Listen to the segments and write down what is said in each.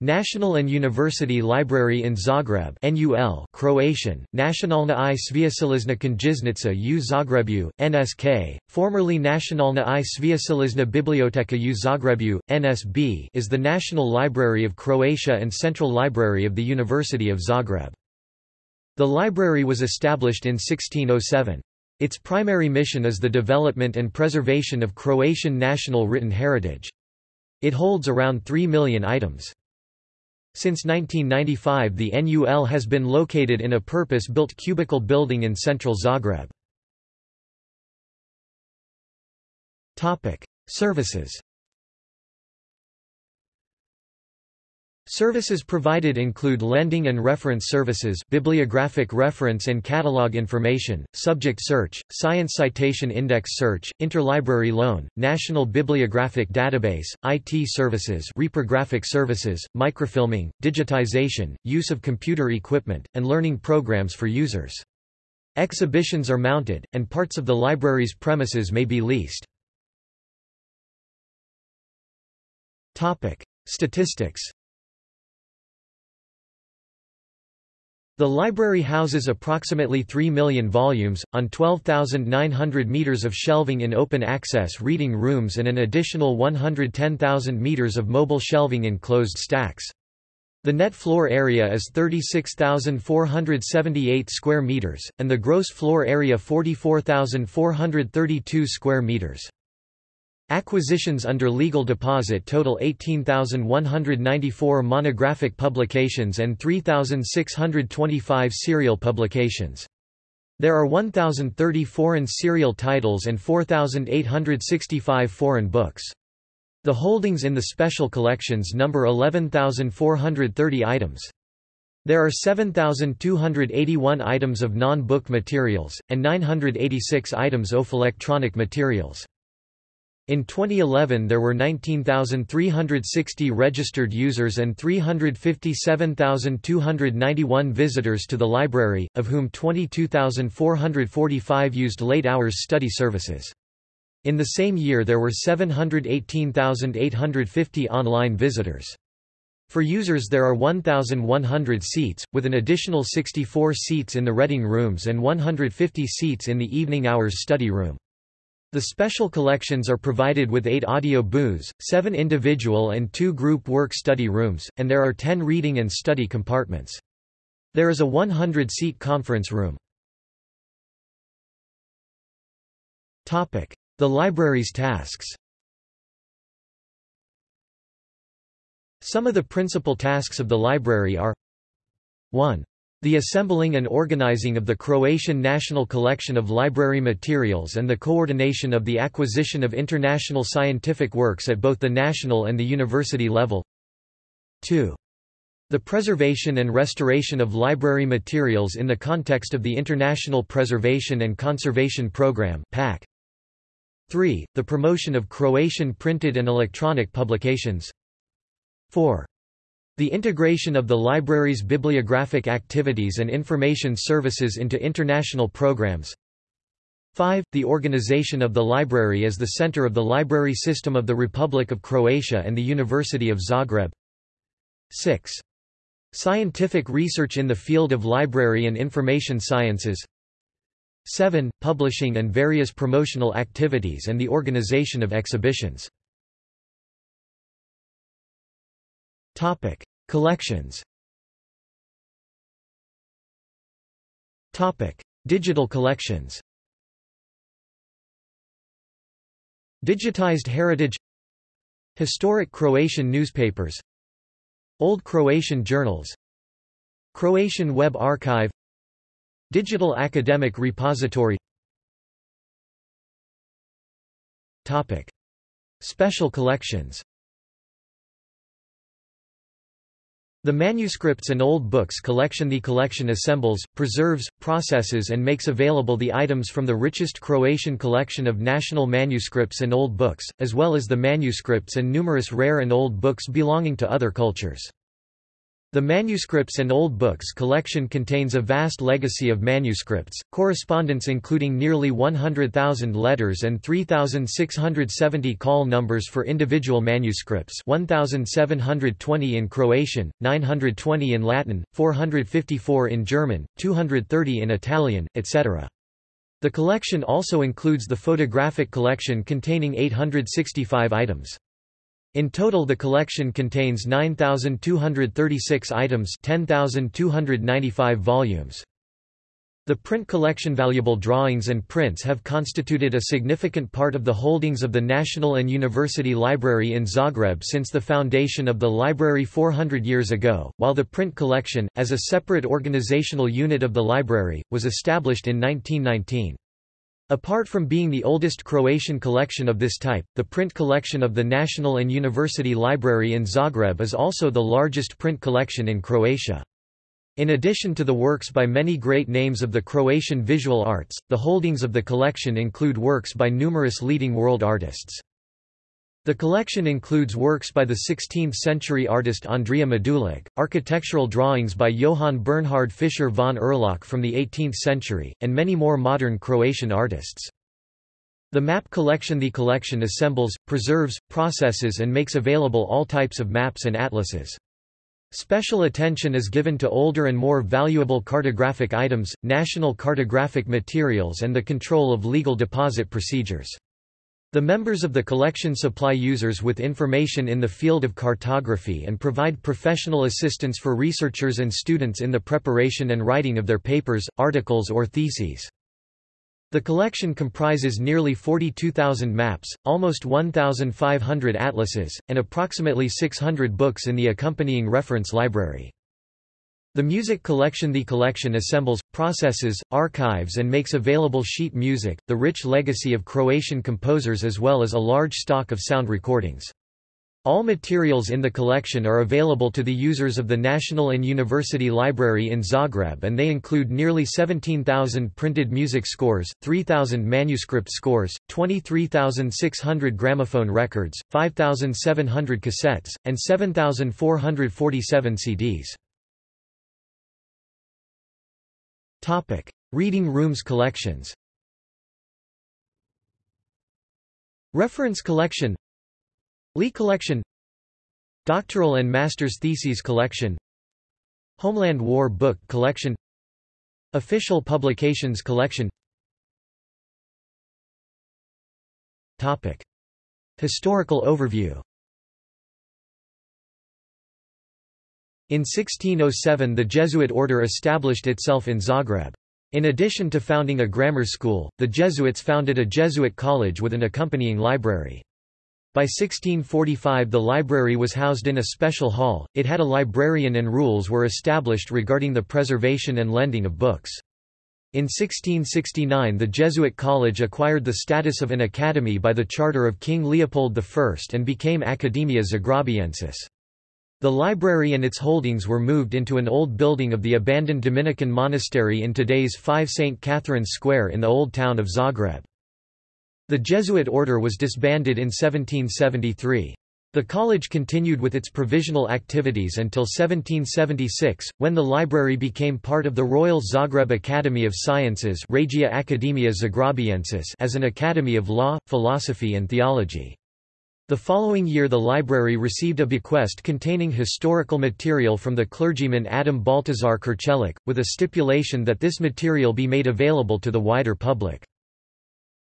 National and University Library in Zagreb NUL Croatian, Nacionalna i Sveučilišna knjižnica u Zagrebu, NSK, formerly Nacionalna i Sveučilišna biblioteka u Zagrebu, NSB is the National Library of Croatia and Central Library of the University of Zagreb. The library was established in 1607. Its primary mission is the development and preservation of Croatian national written heritage. It holds around 3 million items. Since 1995 the NUL has been located in a purpose-built cubicle building in central Zagreb. Services Services provided include lending and reference services bibliographic reference and catalog information, subject search, science citation index search, interlibrary loan, national bibliographic database, IT services reprographic services, microfilming, digitization, use of computer equipment, and learning programs for users. Exhibitions are mounted, and parts of the library's premises may be leased. Statistics The library houses approximately 3 million volumes, on 12,900 meters of shelving in open access reading rooms and an additional 110,000 meters of mobile shelving in closed stacks. The net floor area is 36,478 square meters, and the gross floor area 44,432 square meters. Acquisitions under legal deposit total 18,194 monographic publications and 3,625 serial publications. There are 1,030 foreign serial titles and 4,865 foreign books. The holdings in the special collections number 11,430 items. There are 7,281 items of non-book materials, and 986 items of electronic materials. In 2011 there were 19,360 registered users and 357,291 visitors to the library, of whom 22,445 used late hours study services. In the same year there were 718,850 online visitors. For users there are 1,100 seats, with an additional 64 seats in the reading rooms and 150 seats in the evening hours study room. The special collections are provided with eight audio booths, seven individual and two group work study rooms, and there are ten reading and study compartments. There is a 100-seat conference room. The library's tasks Some of the principal tasks of the library are 1. The assembling and organizing of the Croatian National Collection of Library Materials and the coordination of the acquisition of international scientific works at both the national and the university level 2. The preservation and restoration of library materials in the context of the International Preservation and Conservation Programme 3. The promotion of Croatian printed and electronic publications 4. The integration of the library's bibliographic activities and information services into international programs 5. The organization of the library as the center of the library system of the Republic of Croatia and the University of Zagreb 6. Scientific research in the field of library and information sciences 7. Publishing and various promotional activities and the organization of exhibitions Topic: Collections. Topic: Digital collections. Digitized heritage. Historic Croatian newspapers. Old Croatian journals. Croatian Web Archive. Digital Academic Repository. Topic. Special collections The Manuscripts and Old Books collection The collection assembles, preserves, processes and makes available the items from the richest Croatian collection of national manuscripts and old books, as well as the manuscripts and numerous rare and old books belonging to other cultures. The Manuscripts and Old Books collection contains a vast legacy of manuscripts, correspondence including nearly 100,000 letters and 3,670 call numbers for individual manuscripts 1,720 in Croatian, 920 in Latin, 454 in German, 230 in Italian, etc. The collection also includes the photographic collection containing 865 items. In total the collection contains 9,236 items 10,295 volumes. The print collection valuable drawings and prints have constituted a significant part of the holdings of the National and University Library in Zagreb since the foundation of the library 400 years ago, while the print collection, as a separate organizational unit of the library, was established in 1919. Apart from being the oldest Croatian collection of this type, the print collection of the National and University Library in Zagreb is also the largest print collection in Croatia. In addition to the works by many great names of the Croatian visual arts, the holdings of the collection include works by numerous leading world artists. The collection includes works by the 16th-century artist Andrija Medulić, architectural drawings by Johann Bernhard Fischer von Erlach from the 18th century, and many more modern Croatian artists. The map collection The collection assembles, preserves, processes and makes available all types of maps and atlases. Special attention is given to older and more valuable cartographic items, national cartographic materials and the control of legal deposit procedures. The members of the collection supply users with information in the field of cartography and provide professional assistance for researchers and students in the preparation and writing of their papers, articles or theses. The collection comprises nearly 42,000 maps, almost 1,500 atlases, and approximately 600 books in the accompanying reference library. The music collection The collection assembles, processes, archives and makes available sheet music, the rich legacy of Croatian composers as well as a large stock of sound recordings. All materials in the collection are available to the users of the National and University Library in Zagreb and they include nearly 17,000 printed music scores, 3,000 manuscript scores, 23,600 gramophone records, 5,700 cassettes, and 7,447 CDs. Topic: Reading rooms collections. Reference collection. Lee collection. Doctoral and master's theses collection. Homeland War book collection. Official publications collection. Topic. Historical overview In 1607 the Jesuit order established itself in Zagreb. In addition to founding a grammar school, the Jesuits founded a Jesuit college with an accompanying library. By 1645 the library was housed in a special hall, it had a librarian and rules were established regarding the preservation and lending of books. In 1669 the Jesuit college acquired the status of an academy by the charter of King Leopold I and became Academia Zagrabiensis. The library and its holdings were moved into an old building of the abandoned Dominican monastery in today's 5 St. Catherine's Square in the old town of Zagreb. The Jesuit order was disbanded in 1773. The college continued with its provisional activities until 1776, when the library became part of the Royal Zagreb Academy of Sciences Regia Academia Zagrabiensis as an academy of law, philosophy and theology. The following year the library received a bequest containing historical material from the clergyman Adam Baltazar Krčelić, with a stipulation that this material be made available to the wider public.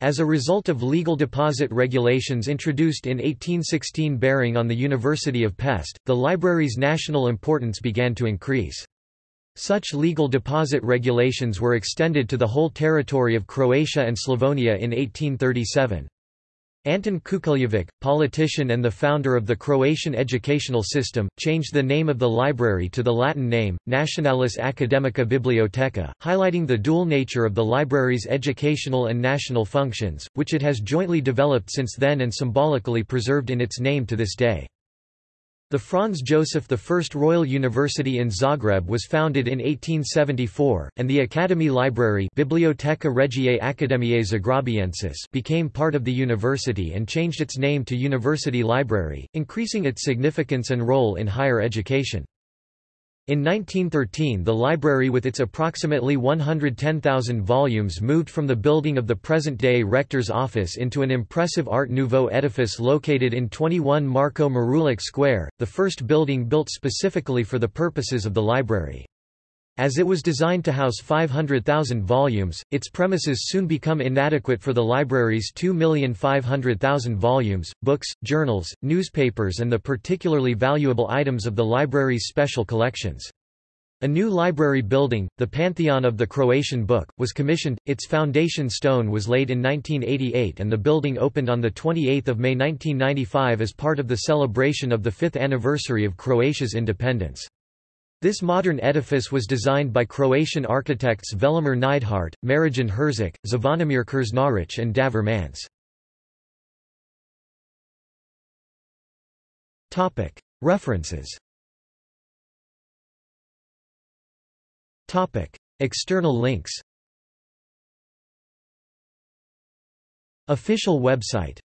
As a result of legal deposit regulations introduced in 1816 bearing on the University of Pest, the library's national importance began to increase. Such legal deposit regulations were extended to the whole territory of Croatia and Slavonia in 1837. Anton Kukuljević, politician and the founder of the Croatian educational system, changed the name of the library to the Latin name, Nationalis Academica Bibliotheca, highlighting the dual nature of the library's educational and national functions, which it has jointly developed since then and symbolically preserved in its name to this day. The Franz Joseph I Royal University in Zagreb was founded in 1874, and the Academy Library Biblioteca Regiae Academiae Zagrabiensis became part of the university and changed its name to University Library, increasing its significance and role in higher education. In 1913 the library with its approximately 110,000 volumes moved from the building of the present-day rector's office into an impressive Art Nouveau edifice located in 21 Marko Marulić Square, the first building built specifically for the purposes of the library. As it was designed to house 500,000 volumes, its premises soon become inadequate for the library's 2,500,000 volumes, books, journals, newspapers and the particularly valuable items of the library's special collections. A new library building, the Pantheon of the Croatian Book, was commissioned, its foundation stone was laid in 1988 and the building opened on 28 May 1995 as part of the celebration of the fifth anniversary of Croatia's independence. This modern edifice was designed by Croatian architects Velimir Neidhardt, Marijan Herzik, Zvonimir Krznaric and Davor Mance. References. External links. Official website